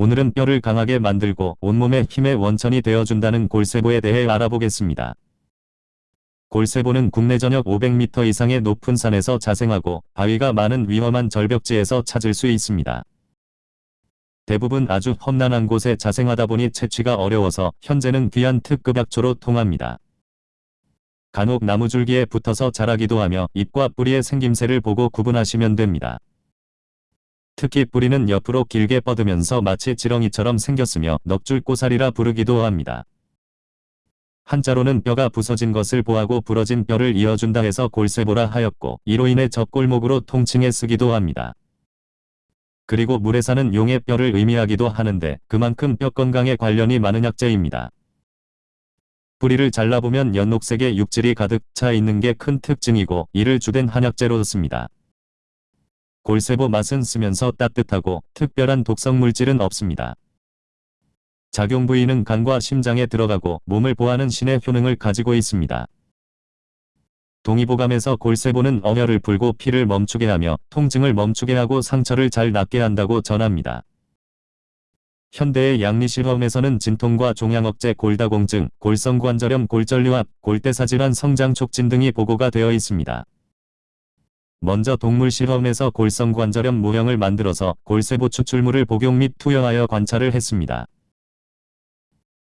오늘은 뼈를 강하게 만들고 온몸에 힘의 원천이 되어준다는 골세보에 대해 알아보겠습니다. 골세보는 국내 전역 500m 이상의 높은 산에서 자생하고 바위가 많은 위험한 절벽지에서 찾을 수 있습니다. 대부분 아주 험난한 곳에 자생하다 보니 채취가 어려워서 현재는 귀한 특급 약초로 통합니다. 간혹 나무줄기에 붙어서 자라기도 하며 잎과 뿌리의 생김새를 보고 구분하시면 됩니다. 특히 뿌리는 옆으로 길게 뻗으면서 마치 지렁이처럼 생겼으며 넉줄 꼬살이라 부르기도 합니다. 한자로는 뼈가 부서진 것을 보하고 부러진 뼈를 이어준다 해서 골쇠보라 하였고 이로 인해 접골목으로 통칭해 쓰기도 합니다. 그리고 물에 사는 용의 뼈를 의미하기도 하는데 그만큼 뼈 건강에 관련이 많은 약재입니다. 뿌리를 잘라보면 연녹색의 육질이 가득 차 있는 게 큰 특징이고 이를 주된 한약재로 씁니다. 골세보 맛은 쓰면서 따뜻하고 특별한 독성 물질은 없습니다. 작용 부위는 간과 심장에 들어가고 몸을 보하는 신의 효능을 가지고 있습니다. 동의보감에서 골세보는 어혈을 풀고 피를 멈추게 하며 통증을 멈추게 하고 상처를 잘 낫게 한다고 전합니다. 현대의 양리실험에서는 진통과 종양억제 골다공증, 골성관절염 골절류압, 골대사질환 성장 촉진 등이 보고가 되어 있습니다. 먼저 동물 실험에서 골성관절염 모형을 만들어서 골세보 추출물을 복용 및 투여하여 관찰을 했습니다.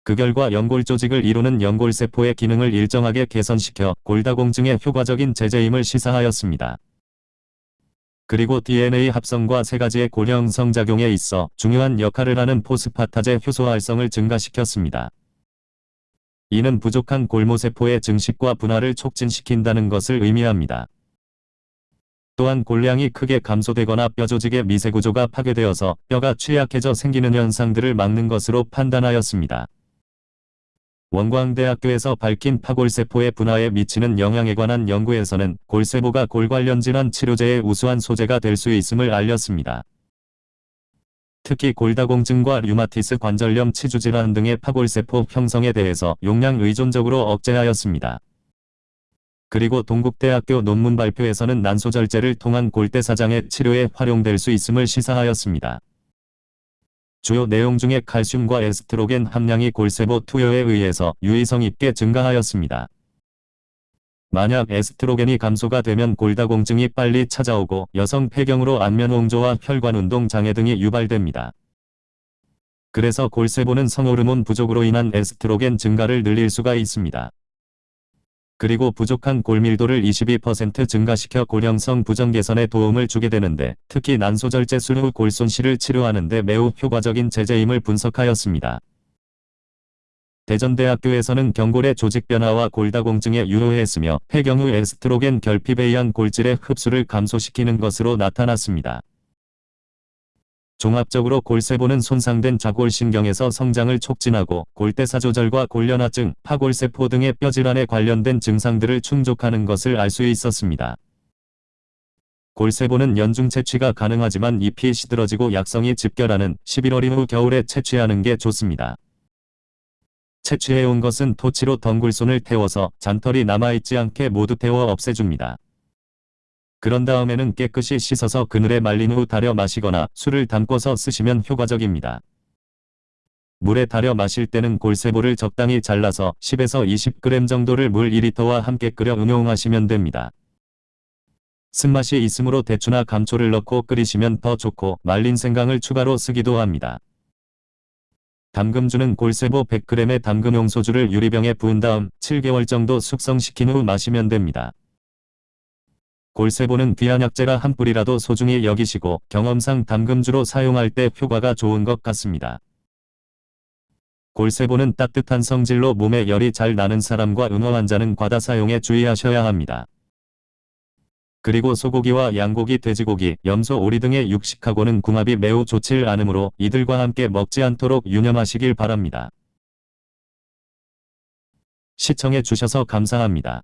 그 결과 연골 조직을 이루는 연골세포의 기능을 일정하게 개선시켜 골다공증에 효과적인 제재임을 시사하였습니다. 그리고 DNA 합성과 세 가지의 고령성 작용에 있어 중요한 역할을 하는 포스파타제 효소 활성을 증가시켰습니다. 이는 부족한 골모세포의 증식과 분화를 촉진시킨다는 것을 의미합니다. 또한 골량이 크게 감소되거나 뼈조직의 미세구조가 파괴되어서 뼈가 취약해져 생기는 현상들을 막는 것으로 판단하였습니다. 원광대학교에서 밝힌 파골세포의 분화에 미치는 영향에 관한 연구에서는 골세포가 골 관련 질환 치료제의 우수한 소재가 될 수 있음을 알렸습니다. 특히 골다공증과 류마티스 관절염 치주질환 등의 파골세포 형성에 대해서 용량 의존적으로 억제하였습니다. 그리고 동국대학교 논문 발표에서는 난소절제를 통한 골대사장의 치료에 활용될 수 있음을 시사하였습니다. 주요 내용 중에 칼슘과 에스트로겐 함량이 골세보 투여에 의해서 유의성 있게 증가하였습니다. 만약 에스트로겐이 감소가 되면 골다공증이 빨리 찾아오고 여성 폐경으로 안면홍조와 혈관운동 장애 등이 유발됩니다. 그래서 골세보는 성호르몬 부족으로 인한 에스트로겐 증가를 늘릴 수가 있습니다. 그리고 부족한 골밀도를 22% 증가시켜 고령성 부정 개선에 도움을 주게 되는데 특히 난소절제 수후 골손실을 치료하는 데 매우 효과적인 제재임을 분석하였습니다. 대전대학교에서는 경골의 조직 변화와 골다공증에 유효했으며 폐경 후 에스트로겐 결핍에 의한 골질의 흡수를 감소시키는 것으로 나타났습니다. 종합적으로 골세포는 손상된 좌골신경에서 성장을 촉진하고 골대사 조절과 골련화증, 파골세포 등의 뼈질환에 관련된 증상들을 충족하는 것을 알 수 있었습니다. 골세포는 연중 채취가 가능하지만 잎이 시들어지고 약성이 집결하는 11월 이후 겨울에 채취하는 게 좋습니다. 채취해온 것은 토치로 덩굴손을 태워서 잔털이 남아있지 않게 모두 태워 없애줍니다. 그런 다음에는 깨끗이 씻어서 그늘에 말린 후 달여 마시거나 술을 담궈서 쓰시면 효과적입니다. 물에 달여 마실 때는 골세보를 적당히 잘라서 10에서 20g 정도를 물 2리터와 함께 끓여 응용하시면 됩니다. 쓴맛이 있으므로 대추나 감초를 넣고 끓이시면 더 좋고 말린 생강을 추가로 쓰기도 합니다. 담금주는 골세보 100g의 담금용 소주를 유리병에 부은 다음 7개월 정도 숙성시킨 후 마시면 됩니다. 골세보는 귀한 약재라 한 뿌리라도 소중히 여기시고 경험상 담금주로 사용할 때 효과가 좋은 것 같습니다. 골세보는 따뜻한 성질로 몸에 열이 잘 나는 사람과 응어 환자는 과다 사용에 주의하셔야 합니다. 그리고 소고기와 양고기, 돼지고기, 염소, 오리 등의 육식하고는 궁합이 매우 좋질 않으므로 이들과 함께 먹지 않도록 유념하시길 바랍니다. 시청해 주셔서 감사합니다.